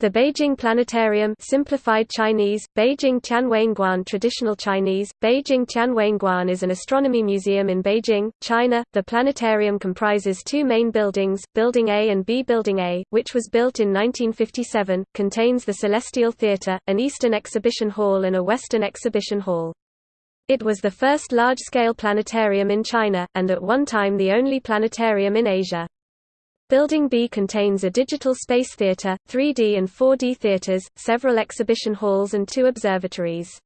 The Beijing Planetarium simplified Chinese, Beijing Tianwenguan Traditional Chinese, Beijing Tianwenguan is an astronomy museum in Beijing, China. The planetarium comprises two main buildings, Building A and B. Building A, which was built in 1957, contains the Celestial Theatre, an Eastern Exhibition Hall and a Western Exhibition Hall. It was the first large-scale planetarium in China, and at one time the only planetarium in Asia. Building B contains a digital space theater, 3D and 4D theaters, several exhibition halls and two observatories.